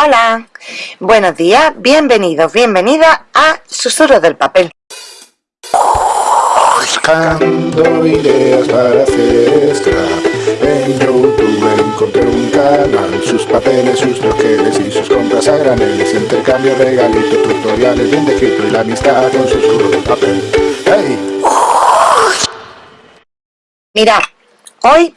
Hola, buenos días, bienvenidos, bienvenidas a Susurros del Papel. Buscando ideas para hacer scrap En YouTube encontré un canal Sus papeles, sus troqueles y sus compras a graneles Intercambio, regalitos, tutoriales bien de y la amistad con susurros del papel. ¡Hey! Mira, hoy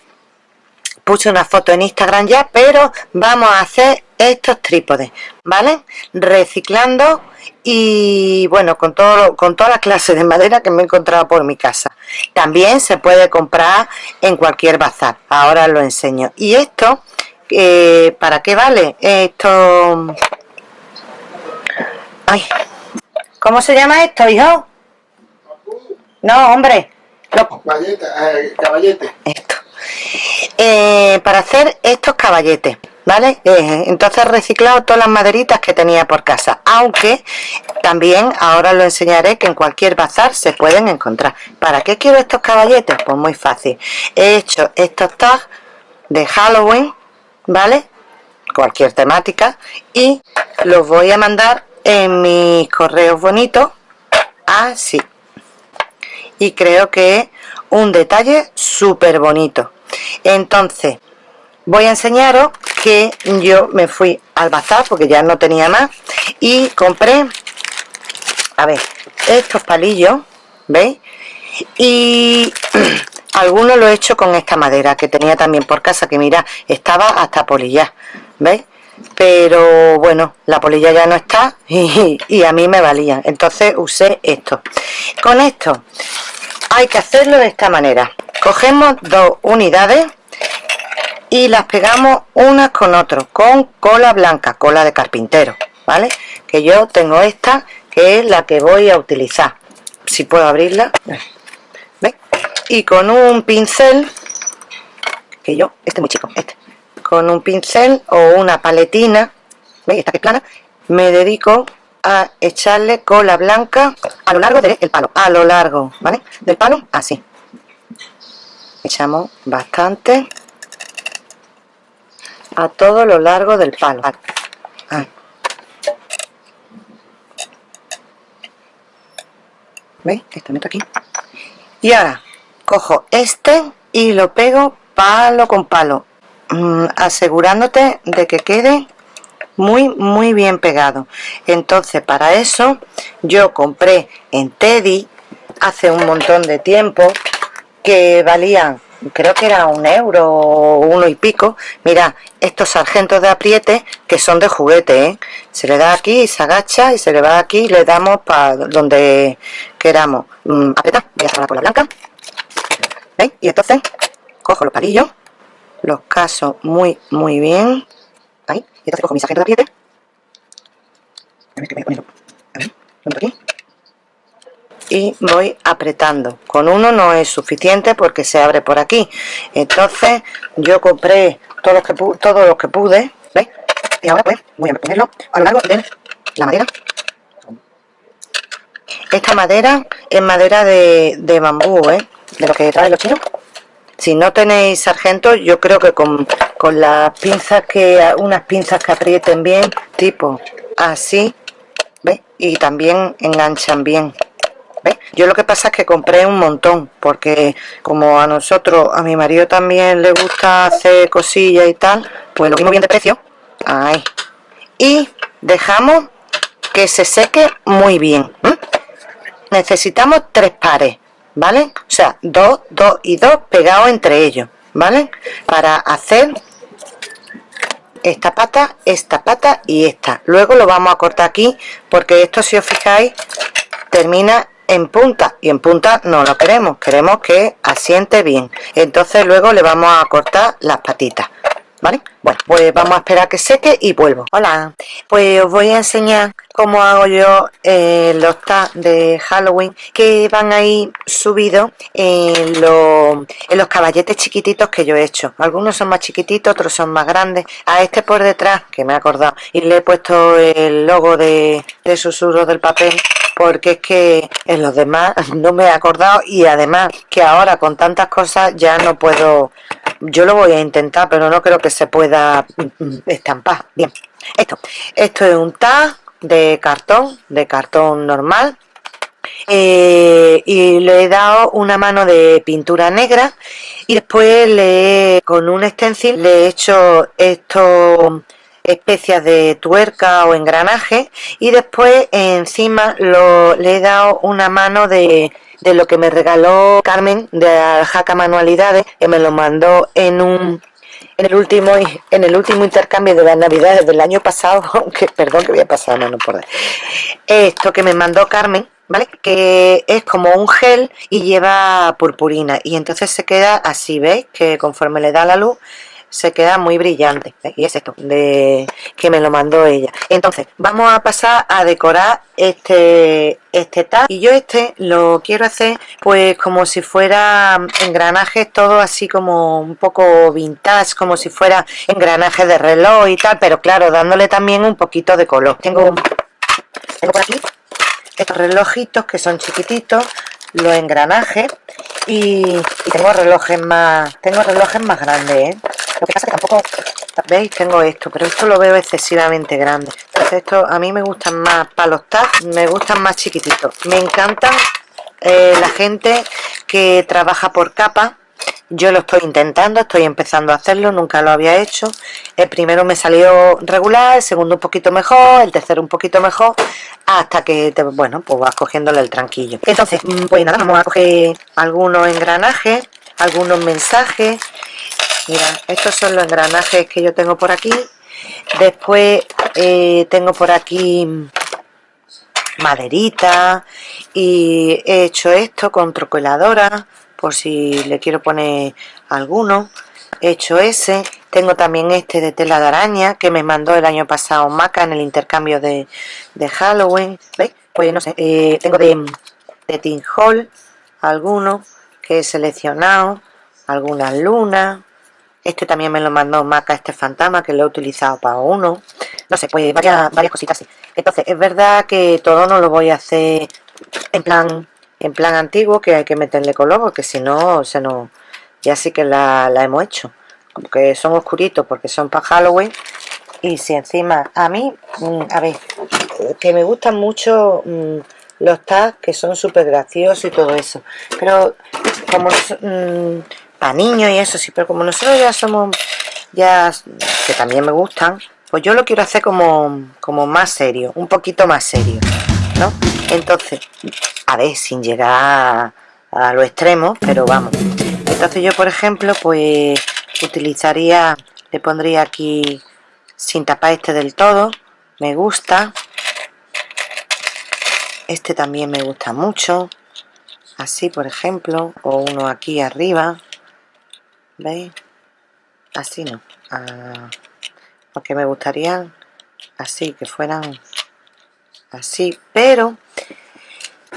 puse una foto en Instagram ya, pero vamos a hacer estos trípodes, ¿vale? Reciclando y bueno, con todo con todas las clases de madera que me he encontrado por mi casa. También se puede comprar en cualquier bazar, ahora lo enseño. Y esto, eh, ¿para qué vale? Esto... Ay, ¿cómo se llama esto, hijo? No, hombre. Eh, caballete. Esto. Eh, para hacer estos caballetes ¿vale? Eh, entonces he reciclado todas las maderitas que tenía por casa, aunque también ahora lo enseñaré que en cualquier bazar se pueden encontrar. ¿Para qué quiero estos caballetes? Pues muy fácil. He hecho estos tags de Halloween, ¿vale? Cualquier temática y los voy a mandar en mis correos bonitos así. Y creo que es un detalle súper bonito. Entonces, voy a enseñaros que yo me fui al bazar porque ya no tenía más y compré a ver estos palillos veis y algunos lo he hecho con esta madera que tenía también por casa que mira estaba hasta polilla veis pero bueno la polilla ya no está y, y a mí me valía. Entonces usé esto. Con esto hay que hacerlo de esta manera. Cogemos dos unidades y las pegamos unas con otras con cola blanca, cola de carpintero, ¿vale? Que yo tengo esta, que es la que voy a utilizar. Si puedo abrirla, ¿ves? Y con un pincel, que yo, este es muy chico, este, con un pincel o una paletina, ¿veis? Esta que es plana, me dedico a echarle cola blanca a lo largo del palo, a lo largo, ¿vale? Del palo, así. Echamos bastante a todo lo largo del palo ah. ¿veis? aquí y ahora cojo este y lo pego palo con palo mm, asegurándote de que quede muy muy bien pegado entonces para eso yo compré en Teddy hace un montón de tiempo que valían creo que era un euro o uno y pico. Mira estos sargentos de apriete que son de juguete ¿eh? se le da aquí y se agacha y se le va aquí y le damos para donde queramos. Mm, apretar voy a hacer la cola blanca. ¿veis? y entonces cojo los palillos los caso muy muy bien. Ahí y entonces cojo mi sargento de apriete. A ver que voy a ponerlo. A ver, lo aquí y voy apretando con uno no es suficiente porque se abre por aquí entonces yo compré todos los que, todos los que pude ¿veis? y ahora pues voy a ponerlo a lo largo de la madera esta madera es madera de, de bambú ¿eh? de lo que traen los chinos si no tenéis sargento yo creo que con, con las pinzas que unas pinzas que aprieten bien tipo así ¿veis? y también enganchan bien yo lo que pasa es que compré un montón, porque como a nosotros, a mi marido también le gusta hacer cosillas y tal, pues lo mismo bien de precio. Ahí. Y dejamos que se seque muy bien. Necesitamos tres pares, ¿vale? O sea, dos, dos y dos pegados entre ellos, ¿vale? Para hacer esta pata, esta pata y esta. Luego lo vamos a cortar aquí, porque esto si os fijáis termina en punta y en punta no lo queremos queremos que asiente bien. Entonces luego le vamos a cortar las patitas ¿vale? Bueno, pues vamos a esperar que seque y vuelvo. Hola, pues os voy a enseñar cómo hago yo eh, los tags de Halloween que van ahí subidos en, los, en los caballetes chiquititos que yo he hecho. Algunos son más chiquititos, otros son más grandes. A este por detrás, que me he acordado, y le he puesto el logo de, de susurros del papel porque es que en los demás no me he acordado y además que ahora con tantas cosas ya no puedo yo lo voy a intentar pero no creo que se pueda estampar. Bien esto. Esto es un tag de cartón de cartón normal. Eh, y le he dado una mano de pintura negra y después le con un stencil le he hecho esto especias de tuerca o engranaje y después encima lo, le he dado una mano de, de lo que me regaló Carmen de Aljaca Manualidades que me lo mandó en un en el último en el último intercambio de las navidades del año pasado aunque perdón que voy a mano por esto que me mandó Carmen ¿vale? que es como un gel y lleva purpurina. Y entonces se queda así veis que conforme le da la luz se queda muy brillante. Y es esto de que me lo mandó ella. Entonces vamos a pasar a decorar este este tag y yo este lo quiero hacer pues como si fuera engranajes todo así como un poco vintage como si fuera engranaje de reloj y tal pero claro dándole también un poquito de color. Tengo, tengo aquí estos relojitos que son chiquititos los engranajes y, tengo relojes más tengo relojes más grandes ¿eh? Lo que pasa es que tampoco veis tengo esto pero esto lo veo excesivamente grande entonces esto a mí me gustan más para los me gustan más chiquititos me encantan eh, la gente que trabaja por capa yo lo estoy intentando, estoy empezando a hacerlo, nunca lo había hecho. El primero me salió regular, el segundo un poquito mejor, el tercero un poquito mejor, hasta que, te, bueno, pues vas cogiéndole el tranquillo. Entonces, mm, pues nada, vamos a coger algunos engranajes, algunos mensajes. Mira, estos son los engranajes que yo tengo por aquí. Después eh, tengo por aquí maderita y he hecho esto con troqueladora por si le quiero poner alguno. He hecho ese. Tengo también este de tela de araña que me mandó el año pasado Maca en el intercambio de, Halloween. ¿veis? pues no sé. Eh, tengo de, de Tin Hall algunos que he seleccionado algunas lunas este también me lo mandó Maca este fantasma que lo he utilizado para uno. No sé pues varias, varias cositas así entonces es verdad que todo no lo voy a hacer en plan en plan antiguo que hay que meterle color porque si no se nos ya sí que la, hemos hecho. Porque son oscuritos porque son para Halloween y si encima a mí mm, a ver que me gustan mucho mm, los tags que son súper graciosos y todo eso. Pero como mm, para niños y eso sí pero como nosotros ya somos ya que también me gustan pues yo lo quiero hacer como, como más serio un poquito más serio ¿no? entonces a ver sin llegar a, lo extremo pero vamos. Entonces yo por ejemplo pues utilizaría le pondría aquí sin tapar este del todo me gusta. Este también me gusta mucho. Así por ejemplo o uno aquí arriba veis así no. Ah, porque me gustaría así que fueran así pero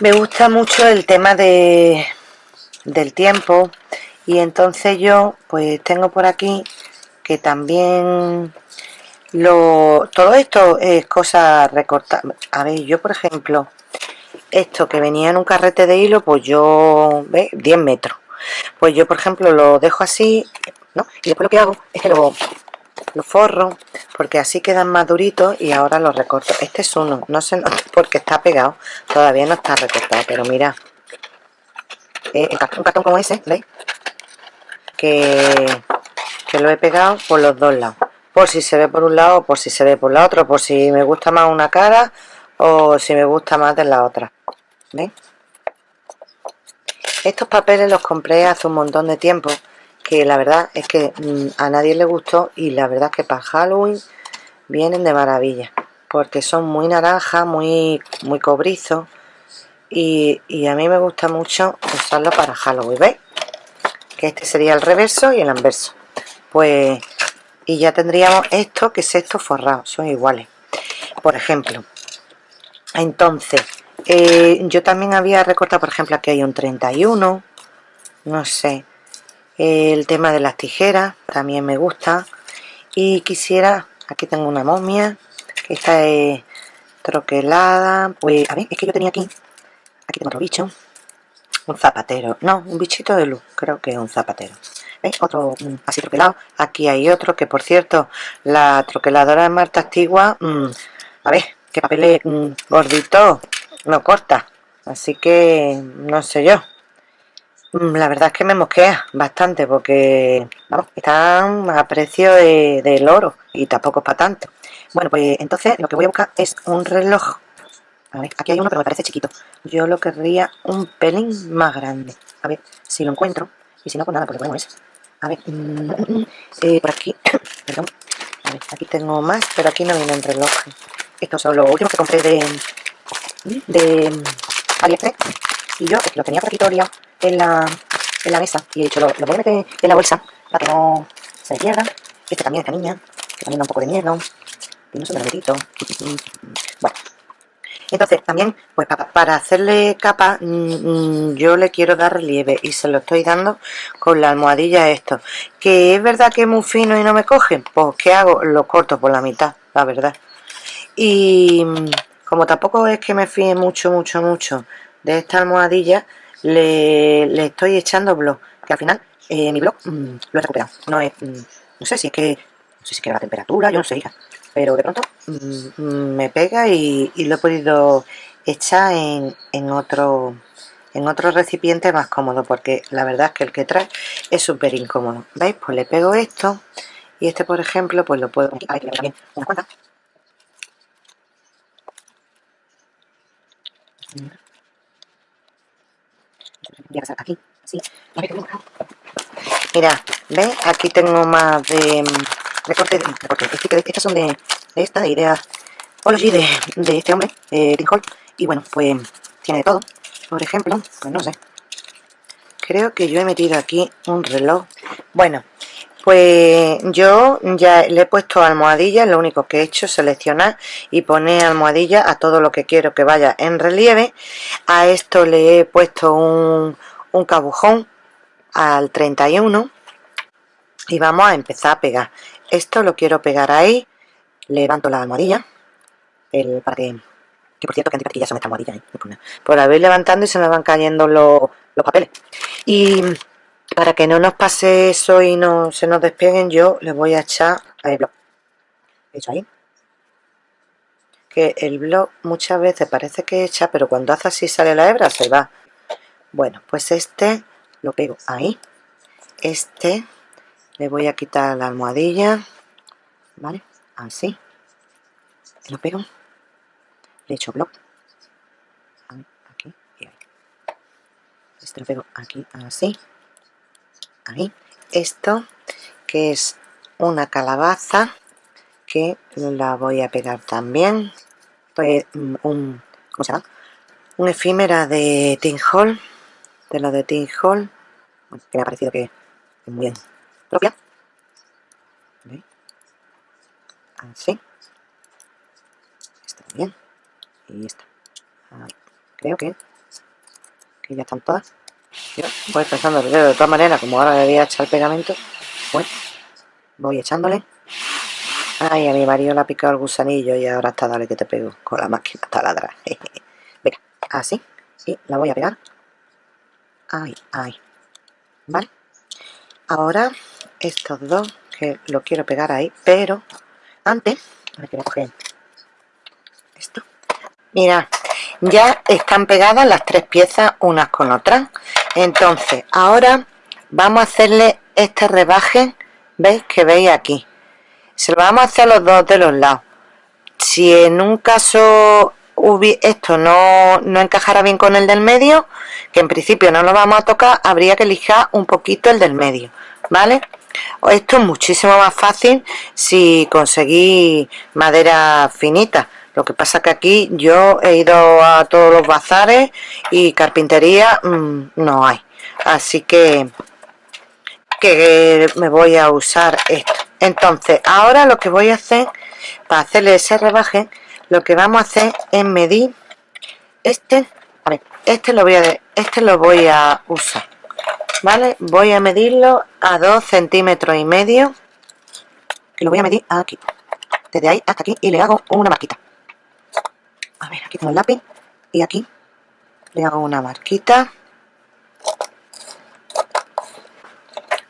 me gusta mucho el tema de del tiempo. Y entonces yo pues tengo por aquí que también lo todo esto es cosa recortada a ver yo por ejemplo esto que venía en un carrete de hilo pues yo ve 10 metros pues yo por ejemplo lo dejo así ¿no? y después lo que hago es que lo lo forro porque así quedan más duritos y ahora lo recorto este es uno, no sé porque está pegado todavía no está recortado pero mira eh, un cartón como ese ¿veis? Que, que lo he pegado por los dos lados por si se ve por un lado por si se ve por la otra por si me gusta más una cara o si me gusta más de la otra ¿veis? Estos papeles los compré hace un montón de tiempo que la verdad es que mm, a nadie le gustó y la verdad es que para Halloween vienen de maravilla porque son muy naranja, muy, muy cobrizo y, a mí me gusta mucho usarlo para Halloween, ¿veis? Que este sería el reverso y el anverso pues y ya tendríamos esto que es esto forrado, son iguales por ejemplo entonces eh, yo también había recortado por ejemplo aquí hay un 31 no sé. El tema de las tijeras también me gusta. Y quisiera aquí tengo una momia que esta es troquelada. Pues a ver es que yo tenía aquí aquí tengo otro bicho. Un zapatero no un bichito de luz creo que es un zapatero. ¿Veis? Otro mm, así troquelado. Aquí hay otro que, por cierto, la troqueladora de Marta Antigua, mm, a ver, que papel mm, gordito, no corta. Así que, no sé yo. La verdad es que me mosquea bastante porque, vamos, están a precio de, del oro y tampoco es para tanto. Bueno, pues entonces lo que voy a buscar es un reloj. A ver, aquí hay uno pero me parece chiquito. Yo lo querría un pelín más grande. A ver si lo encuentro. Y si no, pues nada, pues ponemos ese. A ver, mm, mm, mm, eh, por aquí, perdón. Aquí tengo más, pero aquí no vienen relojes. Estos son los últimos que compré de, de AliExpress. Y yo es que lo tenía por liado en la, en la mesa. Y he dicho, lo, lo voy a meter en la bolsa para que no se me pierda. Este también, esta niña, que también da un poco de miedo. Tiene su verdadito. Bueno, entonces también pues para hacerle capa mm, mm, yo le quiero dar relieve y se lo estoy dando con la almohadilla esto que es verdad que es muy fino y no me coge pues ¿qué hago? lo corto por la mitad la verdad y mm, como tampoco es que me fíe mucho mucho mucho de esta almohadilla le, estoy echando blog que al final eh, mi blog lo he recuperado. No es no sé si es que no sé si es que la temperatura yo no sé pero de pronto mm, me pega y, lo he podido echar en, otro en otro recipiente más cómodo porque la verdad es que el que trae es súper incómodo. ¿veis? pues le pego esto y este por ejemplo pues lo puedo hay que también aquí mira ¿ves? aquí tengo más de recorte, recorte, estas son de, de esta de idea Ology de, de este hombre, de Hall, y bueno, pues tiene de todo. Por ejemplo, pues no sé, creo que yo he metido aquí un reloj. Bueno, pues yo ya le he puesto almohadilla, lo único que he hecho es seleccionar y poner almohadilla a todo lo que quiero que vaya en relieve. A esto le he puesto un, un cabujón al 31 y vamos a empezar a pegar esto lo quiero pegar ahí levanto la almohadilla el, para que, que por cierto que ya son esta almohadilla ¿eh? por voy levantando y se me van cayendo los, los papeles y para que no nos pase eso y no se nos despeguen yo le voy a echar el blog hecho ahí. Que el blog muchas veces parece que echa pero cuando hace así sale la hebra se va. Bueno pues este lo pego ahí. Este le voy a quitar la almohadilla vale así. Lo pego. Le echo block aquí y ahí. Este lo pego aquí así ahí esto que es una calabaza que la voy a pegar también pues un ¿cómo se llama? un efímera de Tin Hall de lo de Tin Hall que me ha parecido que es muy bien propia. Así. Está bien. Y esta. Creo que, que ya están todas. Voy pensando de todas maneras, como ahora le voy a echar pegamento, pues voy echándole. Ay, a mi marido le ha picado el gusanillo y ahora está dale que te pego con la máquina taladra. Venga, así. Y la voy a pegar. Ahí, ahí. ¿Vale? Ahora estos dos que lo quiero pegar ahí pero antes esto mira ya están pegadas las tres piezas unas con otras entonces ahora vamos a hacerle este rebaje veis que veis aquí. Se lo vamos a hacer a los dos de los lados. Si en un caso esto no, no encajara bien con el del medio que en principio no lo vamos a tocar habría que lijar un poquito el del medio vale esto es muchísimo más fácil si conseguís madera finita lo que pasa que aquí yo he ido a todos los bazares y carpintería mm, no hay. Así que que me voy a usar esto. Entonces ahora lo que voy a hacer para hacerle ese rebaje lo que vamos a hacer es medir este a ver, este lo voy a este lo voy a usar vale voy a medirlo a 2 centímetros y medio que lo voy a medir aquí desde ahí hasta aquí y le hago una marquita a ver aquí tengo el lápiz y aquí le hago una marquita.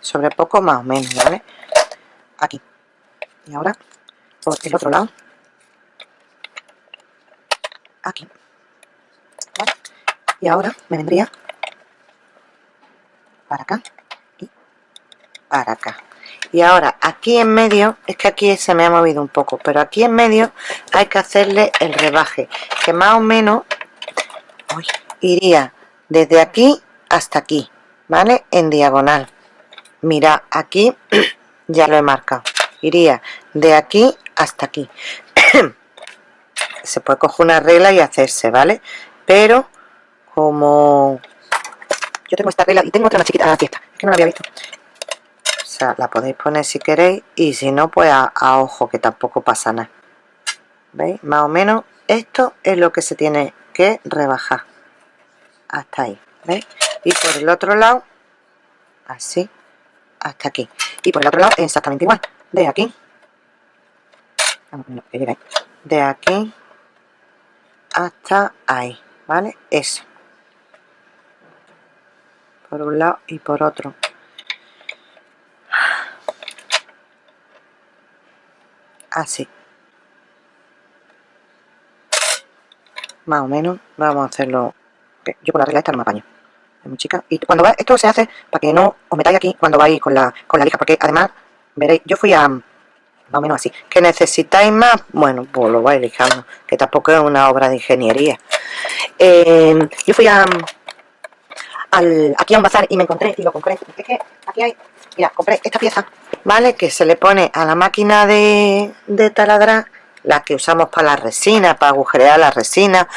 Sobre poco más o menos vale aquí. Y ahora por el otro lado. Aquí. Y ahora me vendría para acá y para acá y ahora aquí en medio es que aquí se me ha movido un poco pero aquí en medio hay que hacerle el rebaje que más o menos iría desde aquí hasta aquí vale en diagonal. Mira aquí ya lo he marcado. Iría de aquí hasta aquí. Se puede coger una regla y hacerse vale pero como yo tengo esta regla y tengo otra más chiquita aquí está es que no la había visto la podéis poner si queréis y si no pues a, a ojo que tampoco pasa nada. Veis más o menos esto es lo que se tiene que rebajar. Hasta ahí ¿veis? y por el otro lado así hasta aquí. Y por el otro lado exactamente igual. De aquí. De aquí hasta ahí vale eso. Por un lado y por otro así más o menos vamos a hacerlo. Yo con la regla esta no me apaño. Es muy chica. Y cuando va esto se hace para que no os metáis aquí cuando vais con la con la lija porque además veréis yo fui a más o menos así. Que necesitáis más bueno pues lo vais lijando que tampoco es una obra de ingeniería. Eh, yo fui a aquí a un bazar y me encontré y lo compré. Es que aquí hay, mira, compré esta pieza, ¿vale? Que se le pone a la máquina de, de taladrar, la que usamos para la resina, para agujerear la resina,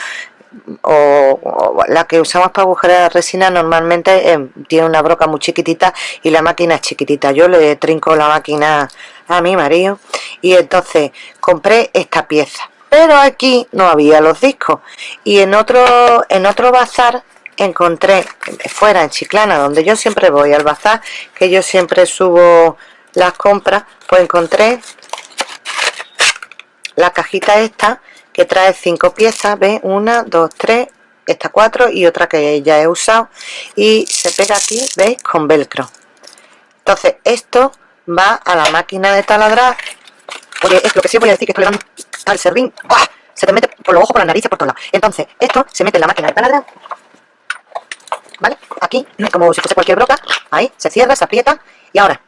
o, la que usamos para agujerear la resina normalmente eh, tiene una broca muy chiquitita y la máquina es chiquitita. Yo le trinco la máquina a mi marido y entonces compré esta pieza. Pero aquí no había los discos y en otro, en otro bazar encontré fuera en Chiclana donde yo siempre voy al bazar que yo siempre subo las compras pues encontré la cajita esta que trae cinco piezas ve una dos tres esta cuatro y otra que ya he usado. Y se pega aquí veis con velcro. Entonces esto va a la máquina de taladrar. Porque es lo que sí voy a decir que estoy dando al servín. Se te mete por los ojos por la nariz por todos lados. Entonces esto se mete en la máquina de taladrar. ¿vale? Aquí, como si fuese cualquier broca, ahí, se cierra, se aprieta, y ahora,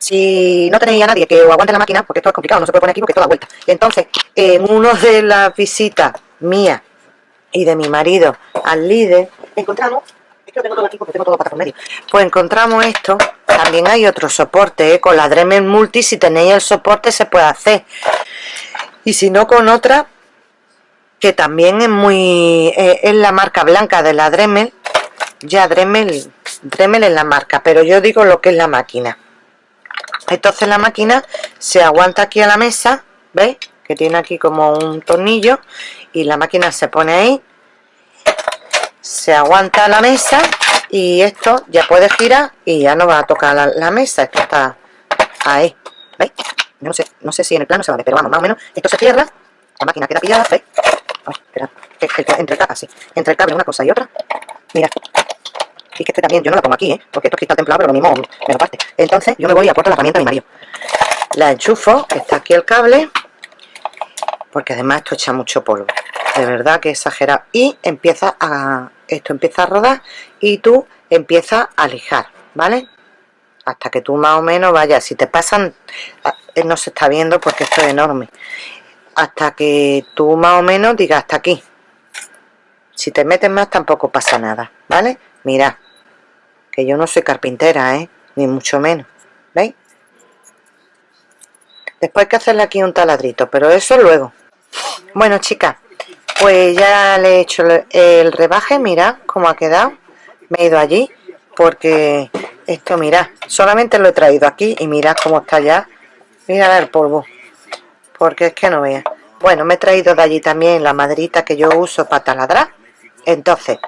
si no tenéis a nadie que os aguante la máquina, porque esto es complicado, no se puede poner aquí porque esto da vuelta. Entonces, en uno de las visitas mías y de mi marido al líder, encontramos, es que lo tengo todo aquí porque tengo todo para por medio, pues encontramos esto, también hay otro soporte, ¿eh? con la Dremel Multi, si tenéis el soporte se puede hacer. Y si no con otra, que también es muy, eh, es la marca blanca de la Dremel, ya Dremel, Dremel es la marca, pero yo digo lo que es la máquina. Entonces la máquina se aguanta aquí a la mesa, ¿veis? Que tiene aquí como un tornillo y la máquina se pone ahí, se aguanta la mesa y esto ya puede girar y ya no va a tocar la, mesa, esto está ahí, ¿veis? No sé, no sé si en el plano se ve, pero vamos, más o menos, esto se cierra, la máquina queda pillada, ¿veis? espera, entre, entre el cable una cosa y otra, mira, que este también, yo no la pongo aquí, ¿eh? Porque esto es cristal templado, pero lo mismo me lo parte. Entonces, yo me voy y aporto la herramienta a mi marido. La enchufo, está aquí el cable, porque además esto echa mucho polvo. De verdad que exagerado. Y empieza a... Esto empieza a rodar y tú empiezas a lijar, ¿vale? Hasta que tú más o menos vayas. Si te pasan... Ah, eh, no se está viendo porque esto es enorme. Hasta que tú más o menos digas hasta aquí. Si te metes más tampoco pasa nada, ¿vale? Mira, yo no soy carpintera, ¿eh? Ni mucho menos, ¿veis? Después hay que hacerle aquí un taladrito, pero eso luego. Bueno, chicas, pues ya le he hecho el rebaje, mirad cómo ha quedado. Me he ido allí, porque esto, mirad, solamente lo he traído aquí y mirad cómo está ya. Mirad el polvo, porque es que no veas. Bueno, me he traído de allí también la maderita que yo uso para taladrar. Entonces,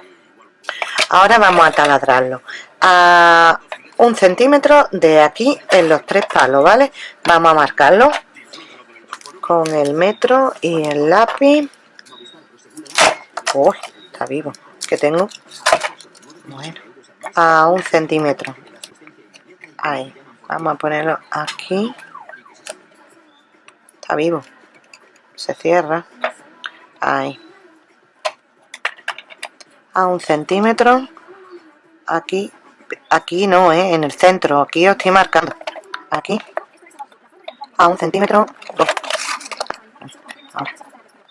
ahora vamos a taladrarlo. A un centímetro de aquí en los tres palos vale vamos a marcarlo con el metro y el lápiz. Uy está vivo. Que tengo bueno a un centímetro. Ahí. Vamos a ponerlo aquí. Está vivo. Se cierra. Ahí a un centímetro aquí aquí no ¿eh? en el centro aquí os estoy marcando aquí a un centímetro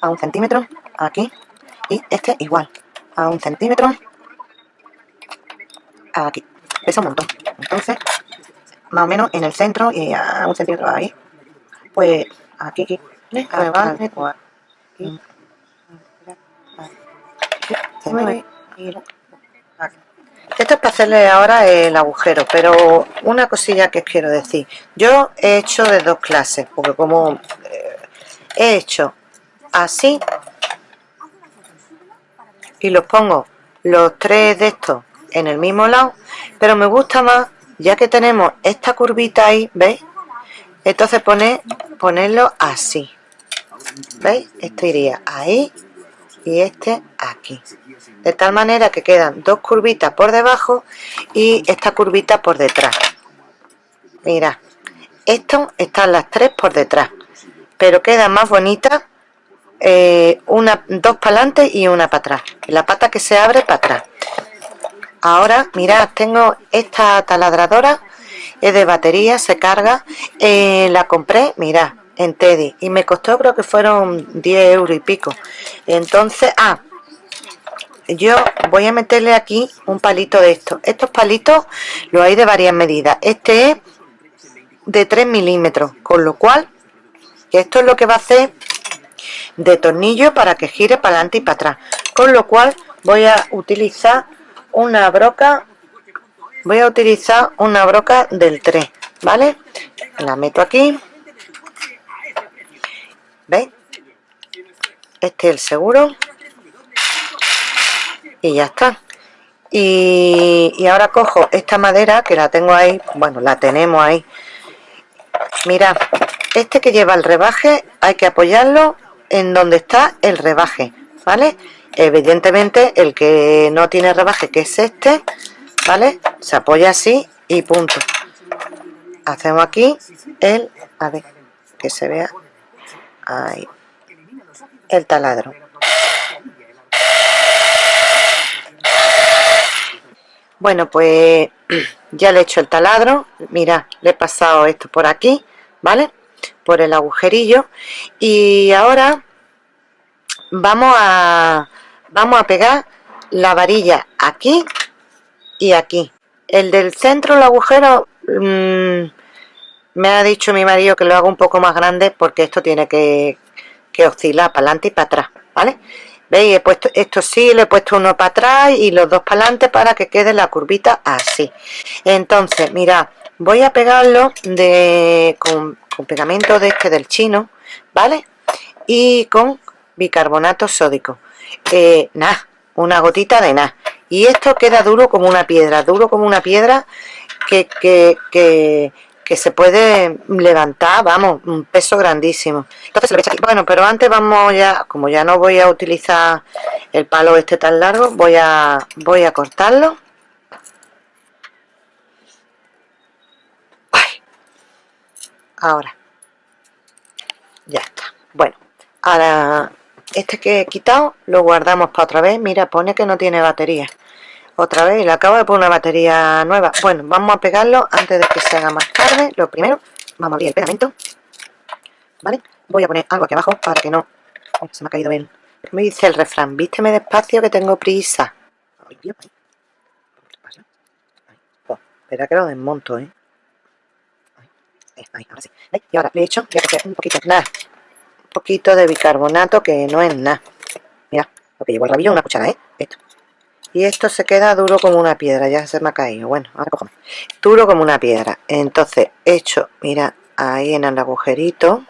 a un centímetro aquí y este igual a un centímetro aquí pesa un montón entonces más o menos en el centro y a un centímetro ahí pues aquí, aquí, esto es para hacerle ahora el agujero pero una cosilla que quiero decir yo he hecho de dos clases porque como eh, he hecho así y los pongo los tres de estos en el mismo lado pero me gusta más ya que tenemos esta curvita ahí ¿veis? entonces poner ponerlo así ¿veis? este iría ahí y este aquí. De tal manera que quedan dos curvitas por debajo y esta curvita por detrás. Mira esto están las tres por detrás pero queda más bonita eh, una dos para adelante y una para atrás la pata que se abre para atrás. Ahora mirad tengo esta taladradora es de batería se carga eh, la compré mirad en Teddy. Y me costó creo que fueron 10 euros y pico. Entonces ah yo voy a meterle aquí un palito de esto. Estos palitos lo hay de varias medidas. Este es de 3 milímetros con lo cual esto es lo que va a hacer de tornillo para que gire para adelante y para atrás. Con lo cual voy a utilizar una broca voy a utilizar una broca del 3 vale la meto aquí ¿veis? este es el seguro. Y ya está. Y, ahora cojo esta madera que la tengo ahí. Bueno la tenemos ahí. Mira este que lleva el rebaje hay que apoyarlo en donde está el rebaje vale evidentemente el que no tiene rebaje que es este vale se apoya así y punto. Hacemos aquí el a ver que se vea el taladro. Bueno pues ya le he hecho el taladro. Mira le he pasado esto por aquí vale por el agujerillo. Y ahora vamos a vamos a pegar la varilla aquí y aquí. El del centro el agujero mmm, me ha dicho mi marido que lo haga un poco más grande porque esto tiene que, que oscilar para adelante y para atrás vale veis he puesto esto sí le he puesto uno para atrás y los dos para adelante para que quede la curvita así. Entonces mira voy a pegarlo de con, pegamento de este del chino vale y con bicarbonato sódico. Eh, nada una gotita de nada. Y esto queda duro como una piedra duro como una piedra que, que, que que se puede levantar, vamos, un peso grandísimo. Entonces, bueno, pero antes vamos ya, como ya no voy a utilizar el palo este tan largo, voy a, voy a cortarlo. Ahora. Ya está. Bueno, ahora este que he quitado lo guardamos para otra vez. Mira, pone que no tiene batería otra vez y le acabo de poner una batería nueva. Bueno vamos a pegarlo antes de que se haga más tarde. Lo primero vamos a abrir el pegamento. Vale voy a poner algo aquí abajo para que no se me ha caído bien. Me dice el refrán vísteme despacio que tengo prisa. Oh, espera que lo desmonto eh ahí, ahora sí. Y ahora le he hecho voy a un poquito nada. Un poquito de bicarbonato que no es nada. Mira lo que llevo el rabillo una cuchara eh esto y esto se queda duro como una piedra ya se me ha caído. Bueno ahora cogemos duro como una piedra. Entonces hecho mira ahí en el agujerito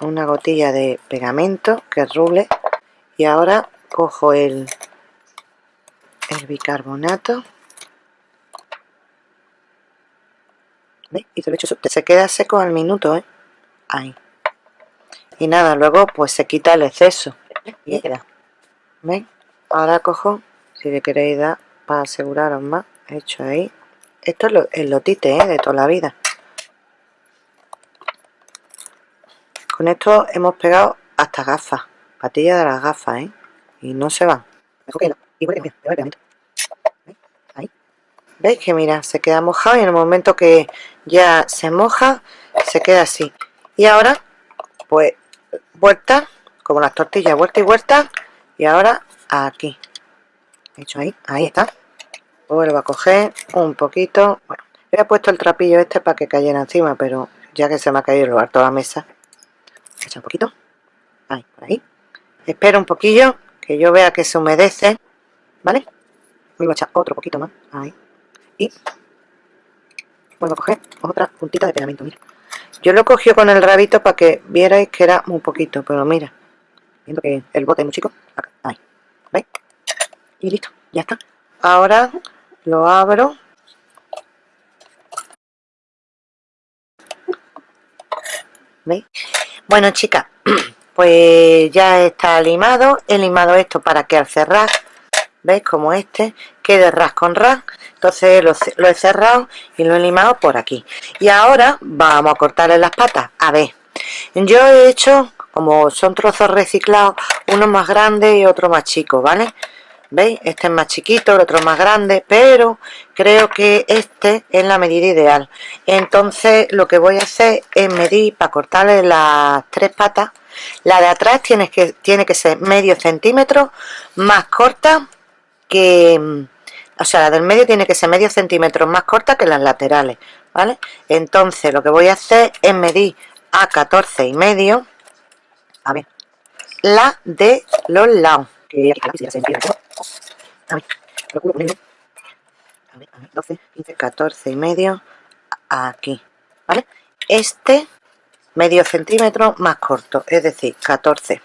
una gotilla de pegamento que ruble. Y ahora cojo el bicarbonato y te lo hecho se queda seco al minuto ¿eh? ahí. Y nada luego pues se quita el exceso. Y queda. Ahora cojo si le queréis dar para aseguraros más hecho ahí esto es el lotite ¿eh? de toda la vida con esto hemos pegado hasta gafas patillas de las gafas ¿eh? y no se van. ¿Veis que mira, se queda mojado y en el momento que ya se moja, se queda así. Y ahora, pues, vuelta, como las tortillas, vuelta y vuelta, y ahora aquí. Hecho ahí, ahí está. Vuelvo a coger un poquito. Bueno, he puesto el trapillo este para que cayera encima, pero ya que se me ha caído el lugar toda la mesa. Echa un poquito. Ahí, por ahí. Espero un poquillo, que yo vea que se humedece. ¿Vale? Voy a echar otro poquito más. Ahí. Y vuelvo a coger otra puntita de pegamento, mira. Yo lo cogí con el rabito para que vierais que era muy poquito, pero mira. Viendo que el bote es muy chico. Ahí. ¿Veis? Y listo, ya está. Ahora lo abro. ¿Veis? Bueno, chicas, pues ya está limado. He limado esto para que al cerrar ¿veis? como este quede ras con ras entonces lo, he cerrado y lo he limado por aquí y ahora vamos a cortarle las patas a ver yo he hecho como son trozos reciclados uno más grande y otro más chico vale veis este es más chiquito el otro más grande pero creo que este es la medida ideal entonces lo que voy a hacer es medir para cortarle las tres patas la de atrás tiene que, tiene que ser medio centímetro más corta que, o sea, la del medio tiene que ser medio centímetro más corta que las laterales, ¿vale? Entonces lo que voy a hacer es medir a 14 y medio, a ver, la de los lados, a ver, procuro a ver, a ver, 12, 15, 14 y medio, aquí, ¿vale? Este medio centímetro más corto, es decir, 14,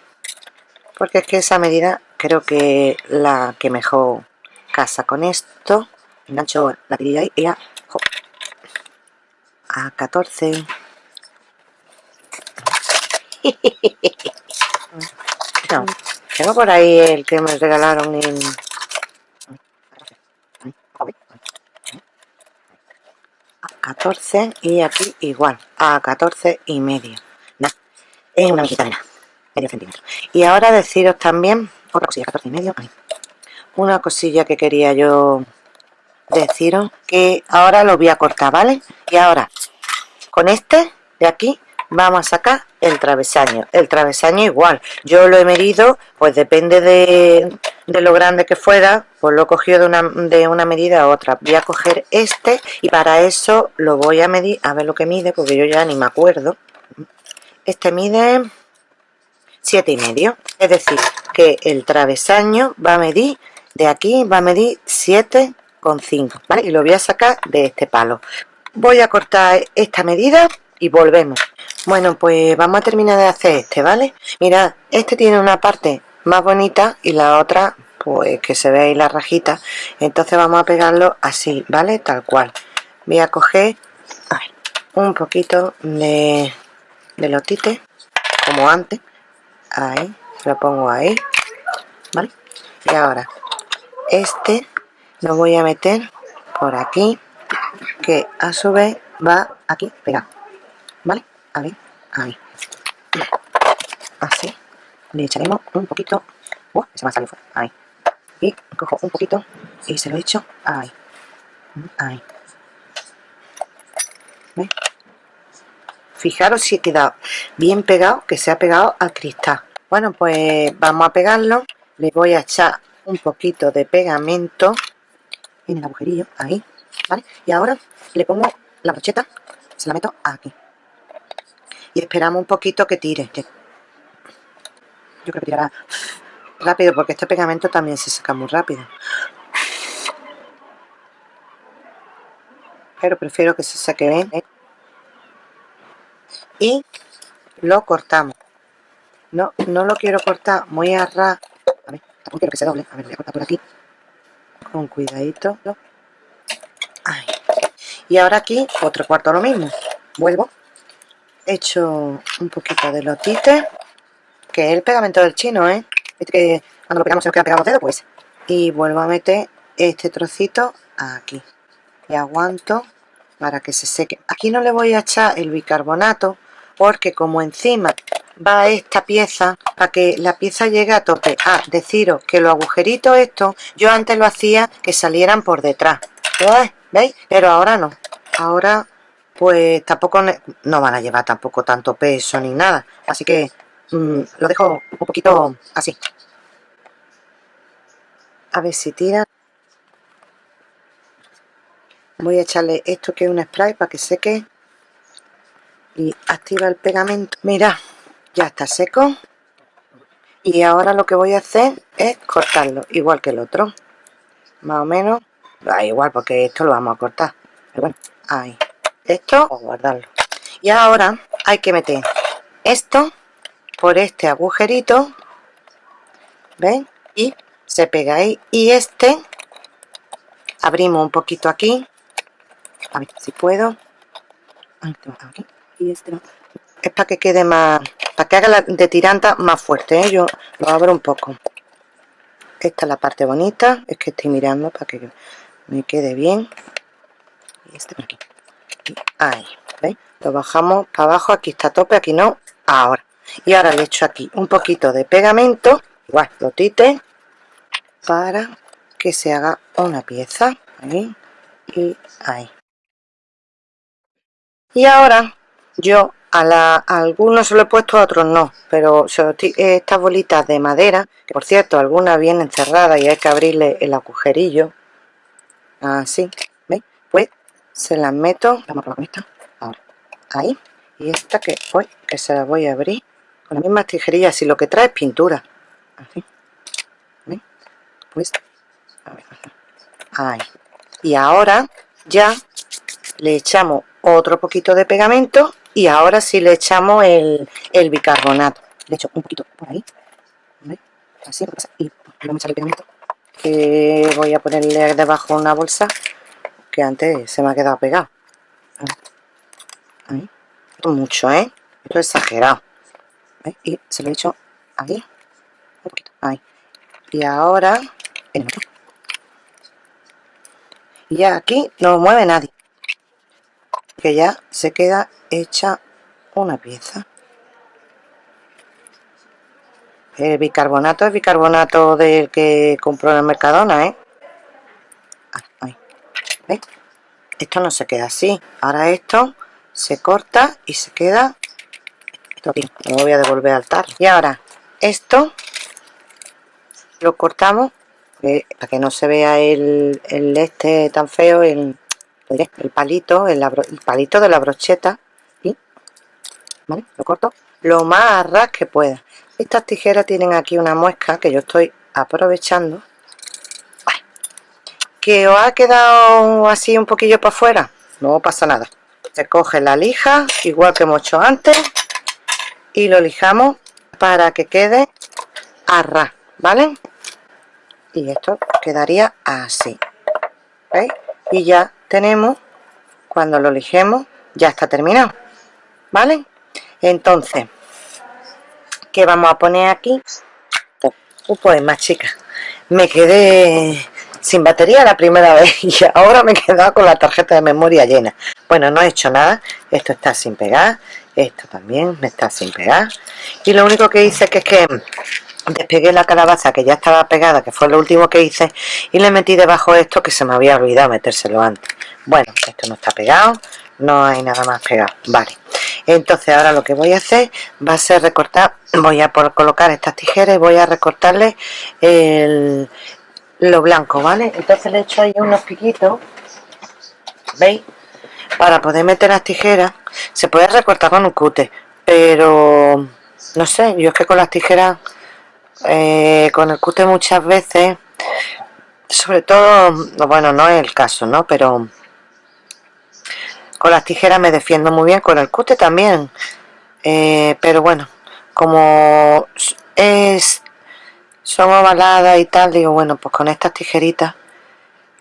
porque es que esa medida creo que la que mejor casa con esto. Engancho la tirilla ahí y a, a 14 no, tengo por ahí el que me regalaron en a 14 y aquí igual a 14 y medio. Es una mexicana medio centímetro. Y ahora deciros también otra cosilla, 14 y medio, Una cosilla que quería yo deciros, que ahora lo voy a cortar, ¿vale? Y ahora, con este de aquí, vamos a sacar el travesaño. El travesaño igual, yo lo he medido, pues depende de, lo grande que fuera, pues lo he cogido de una, de una medida a otra. Voy a coger este y para eso lo voy a medir, a ver lo que mide, porque yo ya ni me acuerdo. Este mide siete y medio es decir que el travesaño va a medir de aquí va a medir 7,5 ¿vale? y lo voy a sacar de este palo voy a cortar esta medida y volvemos bueno pues vamos a terminar de hacer este vale mira este tiene una parte más bonita y la otra pues que se ve ahí la rajita. Entonces vamos a pegarlo así vale tal cual. Voy a coger un poquito de, de lotite como antes. Ahí lo pongo ahí vale y ahora este lo voy a meter por aquí que a su vez va aquí pegado vale ahí ahí así. Le echaremos un poquito. Uh, se me ha fuera. Ahí y cojo un poquito y se lo echo ahí. Ahí. ¿Ve? fijaros si he quedado bien pegado que se ha pegado al cristal. Bueno pues vamos a pegarlo. Le voy a echar un poquito de pegamento en el agujerillo ahí ¿vale? y ahora le pongo la brocheta se la meto aquí y esperamos un poquito que tire yo creo que tirará rápido porque este pegamento también se saca muy rápido. Pero prefiero que se saque bien ¿eh? y lo cortamos. No, no lo quiero cortar muy a ras a ver, tampoco quiero que se doble. A ver, voy a cortar por aquí. Con cuidadito. Ahí. y ahora aquí otro cuarto lo mismo. Vuelvo echo un poquito de lotite que es el pegamento del chino ¿eh? que cuando lo pegamos se nos queda pegado los dedos pues. Y vuelvo a meter este trocito aquí. Y aguanto para que se seque. Aquí no le voy a echar el bicarbonato porque como encima va esta pieza para que la pieza llegue a tope. Ah, deciros que los agujeritos estos yo antes lo hacía que salieran por detrás. ¿veis? pero ahora no. Ahora pues tampoco no van a llevar tampoco tanto peso ni nada. Así que mm, lo dejo un poquito así. A ver si tira. Voy a echarle esto que es un spray para que seque. Y activa el pegamento. Mira ya está seco. Y ahora lo que voy a hacer es cortarlo igual que el otro. Más o menos. Da igual porque esto lo vamos a cortar. Pero bueno ahí esto o guardarlo. Y ahora hay que meter esto por este agujerito ¿ven? y se pega ahí. Y este abrimos un poquito aquí. A ver si puedo. Y este es para que quede más para que haga la de tiranta más fuerte ¿eh? yo lo abro un poco. Esta es la parte bonita. Es que estoy mirando para que me quede bien. Y este por aquí ahí lo bajamos para abajo aquí está tope aquí no ahora. Y ahora le echo aquí un poquito de pegamento igual lo tite para que se haga una pieza ahí y ahí. Y ahora yo a, la, algunos se lo he puesto a otros no pero estas bolitas de madera que por cierto algunas vienen cerradas y hay que abrirle el agujerillo así se las meto ahora ahí. Y esta que voy que se la voy a abrir con las mismas tijerillas y lo que trae es pintura. Así. Pues ahí. Y ahora ya le echamos otro poquito de pegamento y ahora sí le echamos el, bicarbonato. Le echo un poquito por ahí así y vamos a echar el pegamento que voy a ponerle debajo una bolsa que antes se me ha quedado pegado. Ahí. Mucho eh esto es exagerado. Y se lo he hecho ahí un poquito ahí. Y ahora y ya aquí no mueve nadie. Que ya se queda hecha una pieza. El bicarbonato es bicarbonato del que compró en el Mercadona ¿eh? Esto no se queda así. Ahora esto se corta y se queda esto aquí. Lo voy a devolver al tarro y ahora esto lo cortamos para que no se vea el, este tan feo el, el palito el, palito de la brocheta y ¿vale? lo corto lo más ras que pueda. Estas tijeras tienen aquí una muesca que yo estoy aprovechando que os ha quedado así un poquillo para afuera no pasa nada. Se coge la lija igual que hemos hecho antes y lo lijamos para que quede a vale y esto quedaría así ¿veis? y ya tenemos cuando lo lijemos ya está terminado vale entonces ¿qué vamos a poner aquí? pues más chicas me quedé sin batería la primera vez y ahora me he quedado con la tarjeta de memoria llena. Bueno no he hecho nada esto está sin pegar esto también me está sin pegar. Y lo único que hice que es que despegué la calabaza que ya estaba pegada que fue lo último que hice y le metí debajo esto que se me había olvidado metérselo antes. Bueno esto no está pegado no hay nada más pegado vale. Entonces ahora lo que voy a hacer va a ser recortar voy a por colocar estas tijeras y voy a recortarle el, lo blanco vale entonces le echo ahí unos piquitos veis para poder meter las tijeras se puede recortar con un cute pero no sé yo es que con las tijeras eh, con el cute muchas veces sobre todo bueno no es el caso no pero con las tijeras me defiendo muy bien con el cute también. Eh, pero bueno como es son ovaladas y tal digo bueno pues con estas tijeritas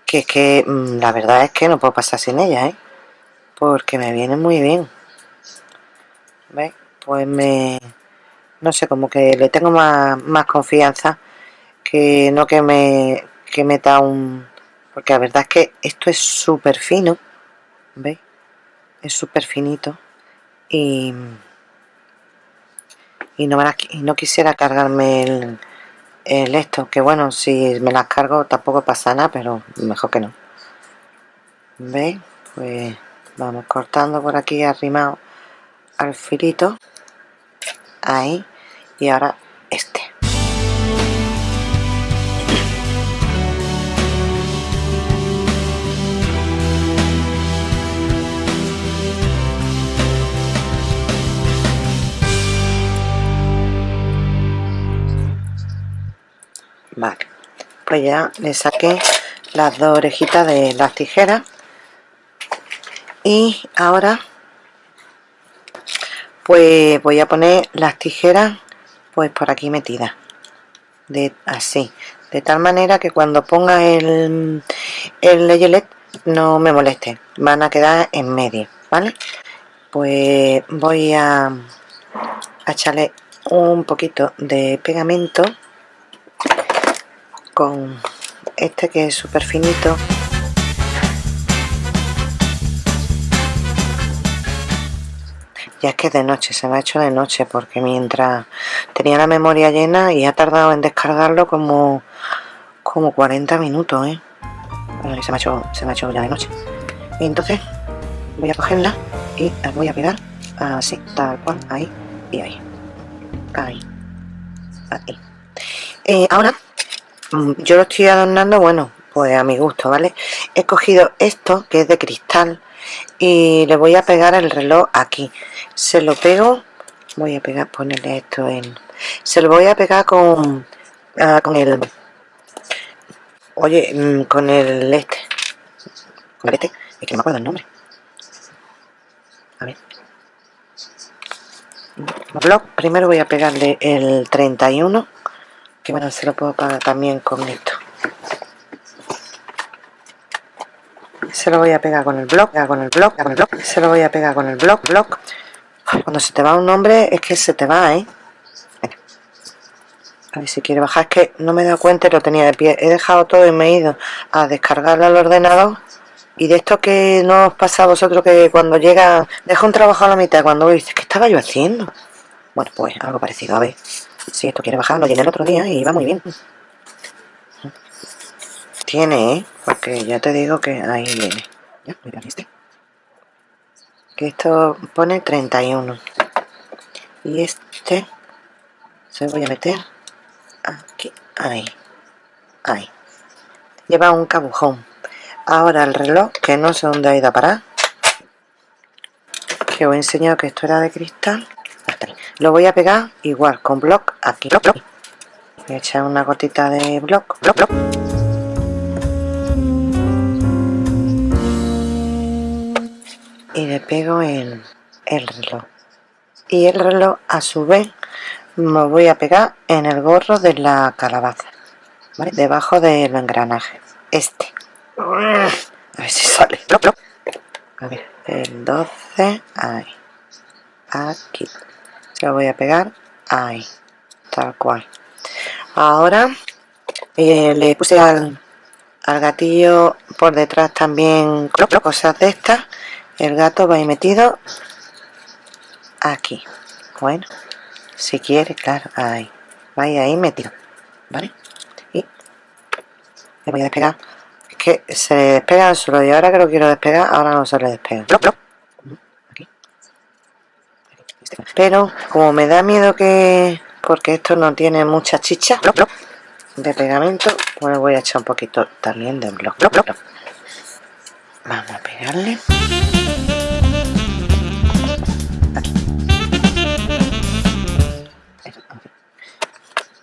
que es que mm, la verdad es que no puedo pasar sin ellas ¿eh? porque me vienen muy bien ¿Veis? pues me no sé, como que le tengo más, confianza que no que me que meta un, porque la verdad es que esto es súper fino ¿veis? es súper finito y y no, no quisiera cargarme el, el esto que bueno si me las cargo tampoco pasa nada pero mejor que no. ¿veis? pues vamos cortando por aquí arrimado al filito. Ahí. Y ahora pues ya le saqué las dos orejitas de las tijeras. Y ahora pues voy a poner las tijeras pues por aquí metidas. De así. De tal manera que cuando ponga el el leyelet no me moleste. Van a quedar en medio vale pues voy a echarle un poquito de pegamento con este que es súper finito ya es que de noche, se me ha hecho de noche porque mientras tenía la memoria llena y ha tardado en descargarlo como como 40 minutos, ¿eh? se me ha hecho, se me ha hecho ya de noche. Y entonces voy a cogerla y la voy a pegar así, tal cual, ahí y ahí. Ahí. Ahí. Eh, ahora, yo lo estoy adornando, bueno, pues a mi gusto, ¿vale? He cogido esto, que es de cristal, y le voy a pegar el reloj aquí. Se lo pego voy a pegar ponerle esto en se lo voy a pegar con ah, con el oye mm, con el este. Con el este es que no me acuerdo el nombre. A ver. Blog primero voy a pegarle el 31 que bueno se lo puedo pagar también con esto se lo voy a pegar con el blog, con el blog, con el blog, se lo voy a pegar con el blog, blog. Cuando se te va un nombre es que se te va, ¿eh? A ver si quiere bajar, es que no me he dado cuenta y lo tenía de pie. He dejado todo y me he ido a descargarlo al ordenador. Y de esto que no os pasa a vosotros que cuando llega, deja un trabajo a la mitad, cuando dices, ¿qué estaba yo haciendo? Bueno, pues algo parecido, a ver. Si esto quiere bajar, lo llené el otro día y va muy bien. Tiene, ¿eh? Porque ya te digo que ahí viene. Ya, mira, ¿viste? Que esto pone 31. Y este se voy a meter aquí, ahí, ahí. Lleva un cabujón. Ahora el reloj, que no sé dónde ha ido a parar. Que os he enseñado que esto era de cristal. Lo voy a pegar igual con block aquí. Voy a echar una gotita de block, block, block. y le pego en el reloj. Y el reloj a su vez me voy a pegar en el gorro de la calabaza debajo del engranaje. Este. A ver si sale. A ver el 12 ahí. Aquí lo voy a pegar. Ahí tal cual. Ahora eh, le puse al, al gatillo por detrás también cosas de estas. El gato va ahí metido aquí. Bueno si quiere claro ahí. Va ahí metido vale y le voy a despegar. Es que se despega solo y ahora que lo quiero despegar ahora no se le despega pero como me da miedo que porque esto no tiene mucha chicha de pegamento pues voy a echar un poquito también de bloc. Vamos a pegarle.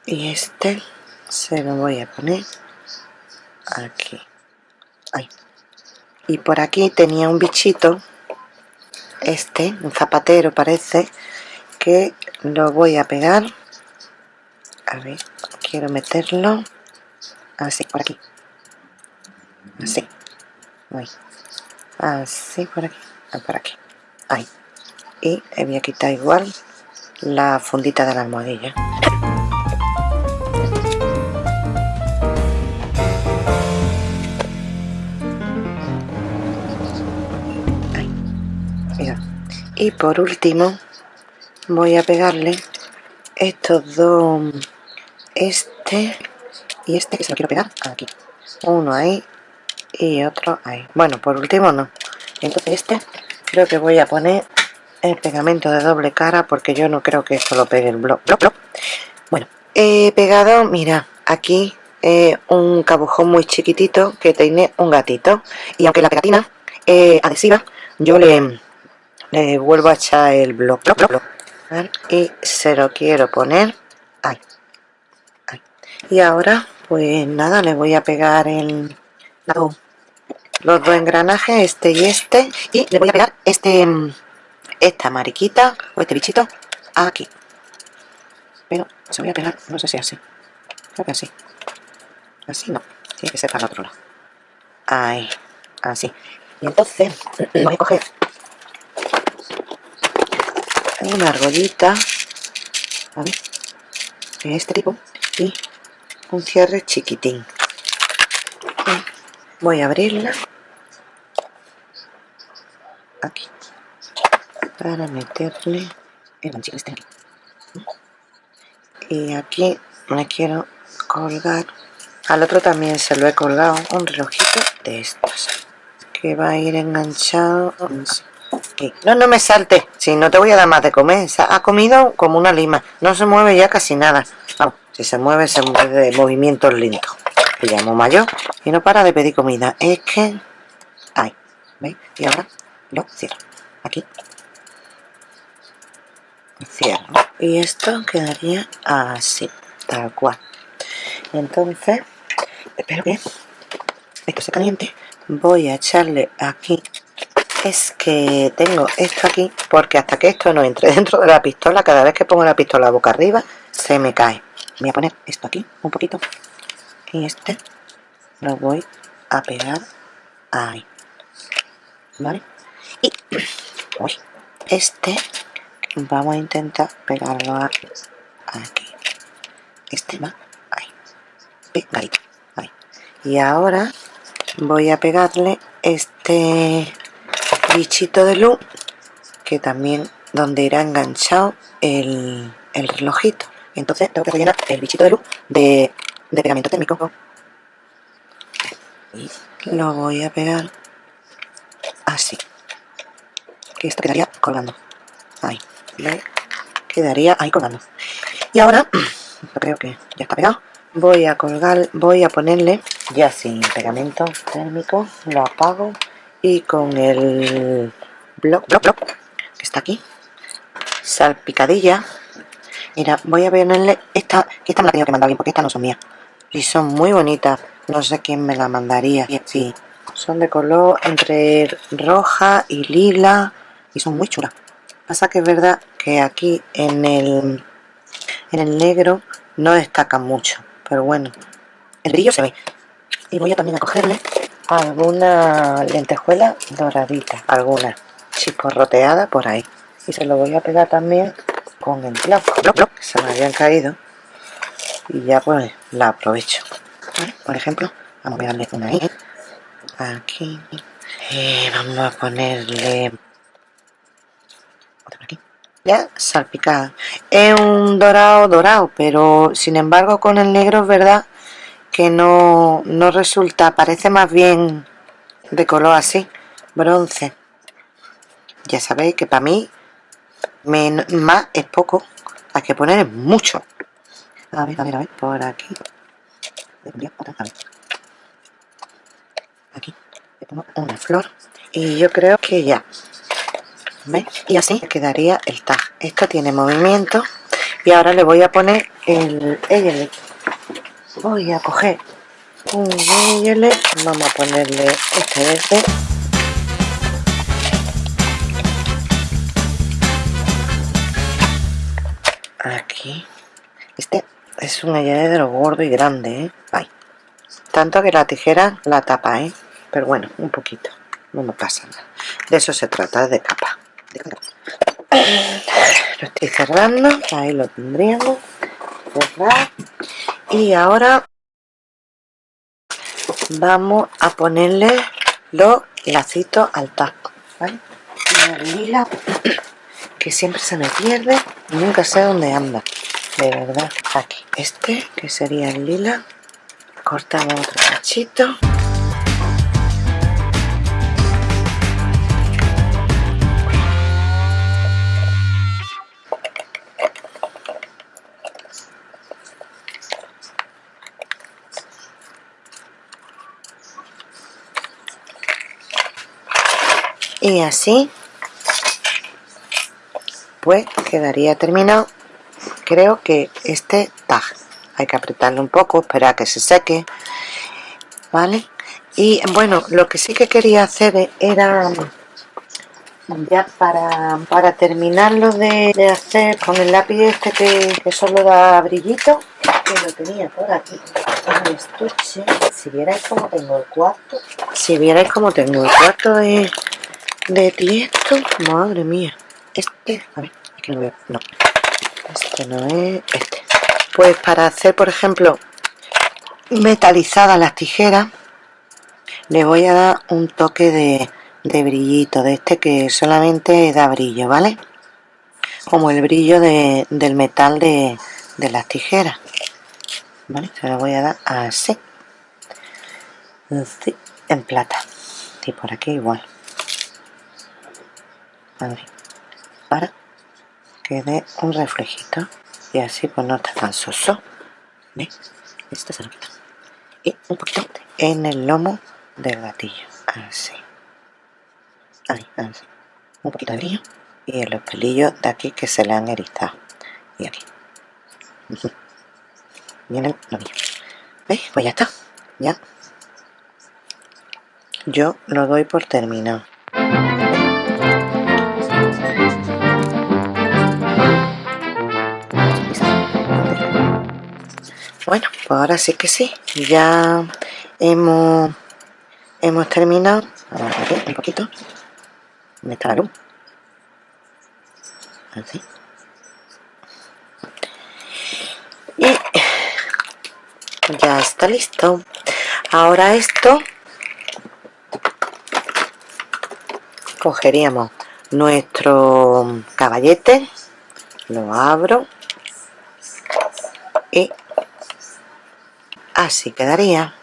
Y este se lo voy a poner aquí. Ahí. y por aquí tenía un bichito este, un zapatero parece que lo voy a pegar. A ver, quiero meterlo. Así, por aquí. Así. Así por aquí, ah, por aquí. Ahí. Y voy a quitar igual la fundita de la almohadilla y por último voy a pegarle estos dos este y este que se lo quiero pegar aquí. Uno ahí y otro ahí. Bueno por último no. Entonces este creo que voy a poner el pegamento de doble cara porque yo no creo que esto lo pegue el blog, bueno he pegado mira aquí eh, un cabujón muy chiquitito que tiene un gatito. Y aunque la pegatina es adhesiva yo le, le vuelvo a echar el blog, y se lo quiero poner ahí, y ahora pues nada le voy a pegar el los dos engranajes este y este y le voy a pegar este esta mariquita o este bichito aquí. Pero se voy a pegar no sé si así. Creo que así. Así no tiene que ser para el otro lado. Ahí así. Y entonces voy a coger una argollita de este tipo. Y un cierre chiquitín. Voy a abrirla. Aquí. Para meterle el ganchillo este y aquí me quiero colgar. Al otro también se lo he colgado. Un relojito de estos. Que va a ir enganchado. No, no me salte, si no te voy a dar más de comer. Ha comido como una lima, no se mueve ya casi nada. si se mueve, se mueve de movimientos lentos. Le llamo mayor y no para de pedir comida. Es que... Ahí, ¿veis? Y ahora lo cierro. Aquí. Cierro. Y esto quedaría así, tal cual. entonces, espero que esto se caliente. Voy a echarle aquí es que tengo esto aquí porque hasta que esto no entre dentro de la pistola cada vez que pongo la pistola boca arriba se me cae. Voy a poner esto aquí un poquito. Y este lo voy a pegar ahí. Vale y este vamos a intentar pegarlo aquí. Este va ahí. Pegadito ahí. Y ahora voy a pegarle este bichito de luz que también donde irá enganchado el, el relojito. Entonces tengo que rellenar el bichito de luz de, de pegamento térmico. Y lo voy a pegar así que esto quedaría colgando. Ahí quedaría ahí colgando. Y ahora creo que ya está pegado. Voy a colgar voy a ponerle ya sin pegamento térmico lo apago y con el bloc, bloc, bloc que está aquí. Salpicadilla. Mira voy a ponerle esta esta me la tengo que mandar bien porque estas no son mías. Y son muy bonitas. No sé quién me la mandaría. Sí son de color entre roja y lila y son muy chulas. Pasa que es verdad que aquí en el en el negro no destacan mucho pero bueno. El brillo se ve. Y voy a también a cogerle alguna lentejuela doradita, alguna chisporroteada por ahí. Y se lo voy a pegar también con el bloc, que se me habían caído. Y ya pues la aprovecho. Por ejemplo, vamos a pegarle una ahí. Aquí. Y vamos a ponerle otra por aquí. Ya salpicada. Es un dorado dorado, pero sin embargo con el negro es verdad que no, no resulta, parece más bien de color así, bronce. Ya sabéis que para mí más es poco, hay que poner mucho. A ver, a ver, a ver, por aquí. Aquí le pongo una flor y yo creo que ya. ¿Veis? Y así quedaría el tag. Esto tiene movimiento y ahora le voy a poner el, el voy a coger un violet vamos a ponerle este verde. Aquí. Este es un ayedro gordo y grande ¿eh? tanto que la tijera la tapa ¿eh? pero bueno un poquito. No me pasa nada. De eso se trata de capa. Lo estoy cerrando ahí lo tendríamos. Cerrar y ahora vamos a ponerle los lacitos al taco ¿vale? lila que siempre se me pierde y nunca sé dónde anda. De verdad. Aquí. Este, que sería el lila. Cortamos otro cachito. Y así pues quedaría terminado. Creo que este tag hay que apretarlo un poco esperar a que se seque vale y bueno lo que sí que quería hacer era ya para, para terminarlo de, hacer con el lápiz este que, solo da brillito que lo tenía por aquí. En el estuche. Si vierais como tengo el cuarto. Si vierais como tengo el cuarto de de tiesto madre mía. Este a ver aquí lo veo no. Este no es este. Pues para hacer por ejemplo metalizadas las tijeras le voy a dar un toque de, de brillito de este que solamente da brillo vale como el brillo de, del metal de, de las tijeras vale se lo voy a dar así. Así en plata. Y por aquí igual para que dé un reflejito y así pues no está tan soso ¿Ves? Este se lo. Y un poquito en el lomo del gatillo. Así. Ahí, así. Un poquito. Y en los pelillos de aquí que se le han erizado. Y aquí. Viene el lomillo. ¿Veis? Pues ya está. Ya. Yo lo doy por terminado. Bueno, pues ahora sí que sí, ya hemos, hemos terminado. A un poquito. ¿Dónde la luz? Así. Y ya está listo. Ahora esto cogeríamos nuestro caballete, lo abro así quedaría.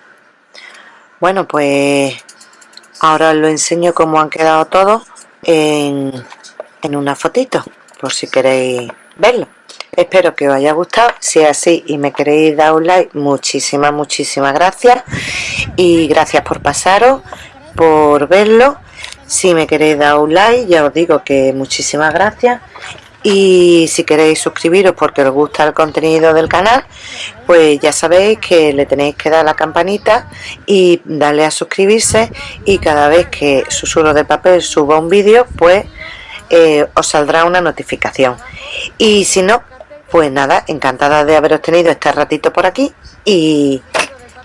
Bueno pues ahora os lo enseño cómo han quedado todos en, en una fotito por si queréis verlo. Espero que os haya gustado. Si es así y me queréis dar un like muchísimas muchísimas gracias. Y gracias por pasaros por verlo. Si me queréis dar un like ya os digo que muchísimas gracias y si queréis suscribiros porque os gusta el contenido del canal pues ya sabéis que le tenéis que dar la campanita y darle a suscribirse. Y cada vez que Susurro de Papel suba un vídeo pues eh, os saldrá una notificación. Y si no pues nada, encantada de haberos tenido este ratito por aquí y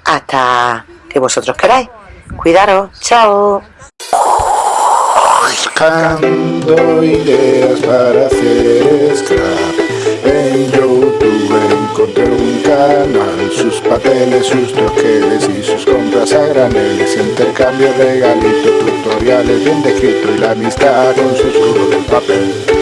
hasta que vosotros queráis. Cuidaros, chao buscando ideas para hacer scrap En YouTube encontré un canal Sus papeles, sus troqueles y sus compras a graneles Intercambio, regalito, tutoriales bien descrito Y la amistad con susurro del papel.